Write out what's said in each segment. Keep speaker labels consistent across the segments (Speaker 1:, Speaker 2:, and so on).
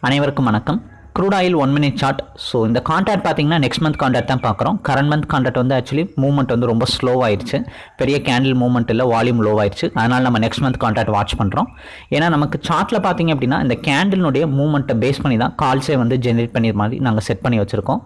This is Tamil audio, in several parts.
Speaker 1: அனைவருக்கும் வணக்கம். Crude oil one minute chart so இந்த கான்ட்ராக்ட் பார்த்தீங்கன்னா நெக்ஸ்ட் மந்த் கான்ட்ராக்ட் தான் பார்க்குறோம் கரண்ட் மந்த் கான்ட்ராக்ட் வந்து ஆக்சுவலி மூவ்மெண்ட் வந்து ரொம்ப ஸ்லோ பெரிய கேண்டில் மூவ்மெண்ட் இல்லை வால்யூம் லோ ஆயிடுச்சு அதனால் நம்ம நெக்ஸ்ட் மந்த் கான்ட்ராக்ட் வாட்ச் பண்ணுறோம் ஏன்னா நமக்கு சார்ட்டில் பார்த்தீங்க அப்படின்னா இந்த கேண்டிலுடைய மூவ்மெண்ட்டை பேஸ் பண்ணி தான் கால்ஸே வந்து ஜென்ரேட் பண்ணி மாதிரி நாங்கள் செட் பண்ணி வச்சுருக்கோம்.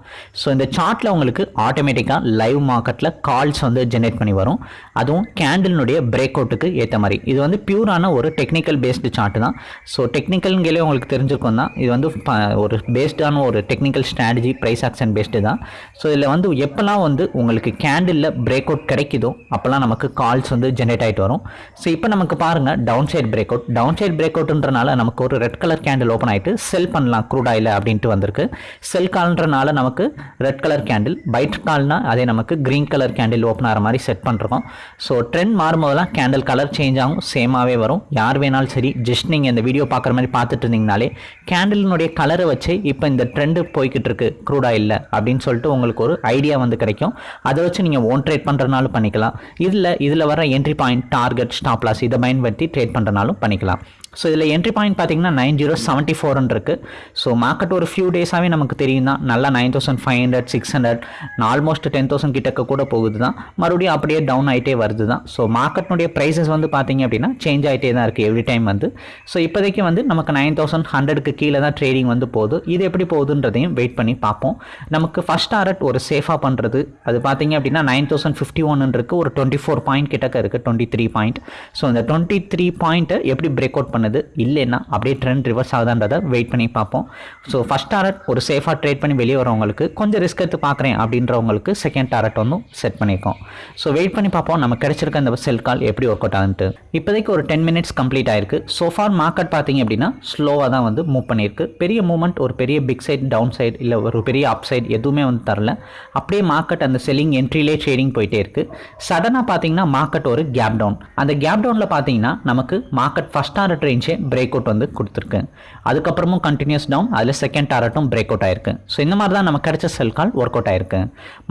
Speaker 1: ஸோ இந்த சார்ட்டில் உங்களுக்கு ஆட்டோமேட்டிக்காக லைவ் மார்க்கெட்டில் கால்ஸ் வந்து ஜென்ரேட் பண்ணி வரும். அதுவும் கேண்டிலுடைய பிரேக் அவுட்டுக்கு ஏற்ற மாதிரி. இது வந்து பியூரான ஒரு டெக்னிக்கல் பேஸ்டு சார்ட்டு தான். ஸோ டெக்னிக்கல்ங்களே உங்களுக்கு தெரிஞ்சிருக்கும் தான். இது வந்து ப- ஒரு பேஸ்டான ஒரு technical strategy price action based தான். ஸோ இதில் வந்து எப்போல்லாம் வந்து உங்களுக்கு கேண்டிலில் பிரேக் அவுட் கிடைக்குதோ அப்போல்லாம் நமக்கு கால்ஸ் வந்து ஜென்ரேட் ஆகிட்டு வரும். ஸோ இப்போ நமக்கு பாருங்கள் down side break out down side break அவுட்ன்றனால நமக்கு ஒரு ரெட் கலர் கேண்டில் ஓப்பன் ஆகிட்டு செல் பண்ணலாம் க்ரூட் ஆயில் அப்படின்ட்டு வந்திருக்கு. செல் கால்ன்றனால நமக்கு ரெட் கலர் கேண்டில் பைட் கால்னா அதே நமக்கு க்ரீன் கலர் கேண்டில் ஓப்பன் ஆகிற மாதிரி செட் பண்ணுறோம் ஸோ ட்ரெண்ட் மாறும்போதெல்லாம் கேண்டில் கலர் சேஞ்ச் ஆகும் சேமாகவே வரும். யார் வேணாலும் சரி ஜஸ்ட் நீங்கள் இந்த வீடியோ பார்க்குற மாதிரி பார்த்துட்டு இருந்தீங்கனாலே கேண்டிலினுடைய கலரை வச்சு இப்போ இந்த ட்ரெண்டு போய்கிட்டு இருக்கு க்ரூட் ஆயிலில் அப்படின்னு சொல்லிட்டு உங்களுக்கு ஒரு ஐடியா வந்து கிடைக்கும். அதை வச்சு நீங்கள் ஓன் ட்ரேட் பண்ணுறனாலும் பண்ணிக்கலாம். இதில் இதில் வர என்ட்ரி பாயிண்ட் டார்கெட் ஸ்டாப்லாஸ் இதை பயன்படுத்தி ட்ரேட் பண்ணுறனாலும் பண்ணிக்கலாம். ஸோ இதில் என்ட்ரி பாயிண்ட் பார்த்தீங்கன்னா நைன் ஜீரோ செவன்ட்டி ஃபோர்னு இருக்குது ஸோ மார்க்கெட் ஒரு ஃபியூ டேஸாகவே நமக்கு தெரியும் தான் நல்லா nine thousand five hundred six hundred almost ten thousand கிட்டக்க கூட போகுது தான் மறுபடியும் அப்படியே டவுன் ஆகிட்டே வருது தான் ஸோ மார்க்கெட்னுடைய ப்ரைஸஸ் வந்து பார்த்தீங்க அப்படின்னா சேஞ்ச் ஆகிட்டே தான் இருக்குது எவ்ரி டைம் வந்து. ஸோ இப்போதைக்கு வந்து நமக்கு நைன் தௌசண்ட் ஹண்ட்ரடுக்கு கீழே தான் ட்ரேடிங் வந்து போகுது. இது எப்படி போகுதுன்றதையும் வெயிட் பண்ணி பார்ப்போம். நமக்கு ஃபஸ்ட் டாரட் ஒரு சேஃபாக பண்ணுறது அது பார்த்தீங்க அப்படின்னா நைன் தௌசண்ட் ஃபிஃப்டி ஒன்னு இருக்குது ஒரு டுவெண்ட்டி ஃபோர் பாயிண்ட் கிட்டக்க இருக்குது டுவெண்ட்டி த்ரீ பாயிண்ட் ஸோ அந்த டுவெண்ட்டி த்ரீ பாயிண்ட்டை எப்படி பிரேக் அவுட் பண்ணுது இல்லைன்னா அப்படியே ட்ரெண்ட் ரிவர்ஸ் ஆகுதான்றதை வெயிட் பண்ணி பார்ப்போம். ஸோ ஃபஸ்ட் டாரட் ஒரு சேஃபாக ட்ரேட் பண்ணி வெளியே வரவங்களுக்கு கொஞ்சம் ரிஸ்க் எடுத்து பார்க்குறேன் அப்படின்றவங்களுக்கு செகண்ட் டாரட் வந்து செட் பண்ணியிருக்கோம் ஸோ வெயிட் பண்ணி பார்ப்போம் நம்ம கிடைச்சிருக்க அந்த செல் கால் எப்படி ஒர்க் அவுட் ஆகுன்ட்டு. இப்போதைக்கு ஒரு டென் மினிட்ஸ் கம்ப்ளீட் ஆயிருக்கு. ஸோ ஃபார் மார்க்கெட் பார்த்தீங்க அப்படின்னா ஸ்லோவாக தான் வந்து மூவ் பண்ணியிருக்கு. பெரிய மூவ்மெண்ட் ஒரு பெரிய பிக் சைட் டவுன் சைடு இல்லை ஒரு பெரிய அப் சைட் எதுவுமே வந்து தரல. அப்படியே மார்க்கெட் அந்த செல்லிங் என்ட்ரிலே ட்ரேடிங் போயிட்டே இருக்கு. சடனாக பார்த்தீங்கன்னா மார்க்கெட் ஒரு கேப் டவுன் அந்த கேப் டவுனில் பார்த்தீங்கன்னா நமக்கு மார்க்கெட் ஃபஸ்ட் டாரட் ரேஞ்சே பிரேக் அவுட் வந்து கொடுத்துருக்கு. அதுக்கப்புறமும் கண்டினியூஸ் டவுன் அதில் செகண்ட் டாரட்டும் பிரேக் அவுட் ஆயிருக்கு. ஸோ இந்த மாதிரி தான் நமக்கு கிடைச்ச செல் கால் ஒர்க் அவுட் ஆயிருக்கு.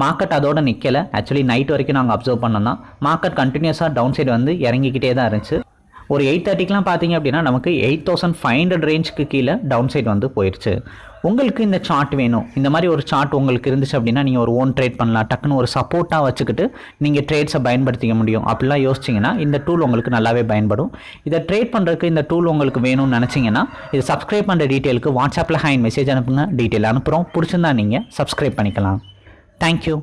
Speaker 1: மார்க்கெட் அதோட நிற்கலை ஆக்சுவலி நைட் வரைக்கும் நாங்கள் அப்சர்வ் பண்ணோம்னா மார்க்கெட் கண்டினியூஸாக டவுன் சைடு வந்து இறங்கிக்கிட்டே தான் இருந்துச்சு. ஒரு எயிட் தேர்ட்டிக்கெலாம் பார்த்தீங்க அப்படின்னா நமக்கு எயிட் தௌசண்ட் ஃபைவ் ஹண்ட்ரட் ரேஞ்சுக்கு கீழே டவுன் சைடு வந்து போயிடுச்சு உங்களுக்கு இந்த சார்ட் வேணும். இந்த மாதிரி ஒரு சார்ட் உங்களுக்கு இருந்துச்சு அப்படின்னா நீங்கள் ஒரு ஓன் ட்ரேட் பண்ணலாம். டக்குன்னு ஒரு சப்போர்ட்டாக வச்சுக்கிட்டு நீங்கள் ட்ரேட்ஸை பயன்படுத்திக்க முடியும். அப்படிலாம் யோசிச்சிங்கன்னா இந்த டூல் உங்களுக்கு நல்லாவே பயன்படும். இதை ட்ரேட் பண்ணுறதுக்கு இந்த டூல் உங்களுக்கு வேணும்னு நினச்சிங்கன்னா இது சப்ஸ்கிரைப் பண்ணுற டீட்டெயிலுக்கு வாட்ஸ்அப்பில் ஹைன் மெசேஜ் அனுப்புங்க. டீட்டெயில் அனுப்புகிறோம் பிடிச்சிருந்தா நீங்கள் சப்ஸ்கிரைப் பண்ணிக்கலாம். தேங்க்யூ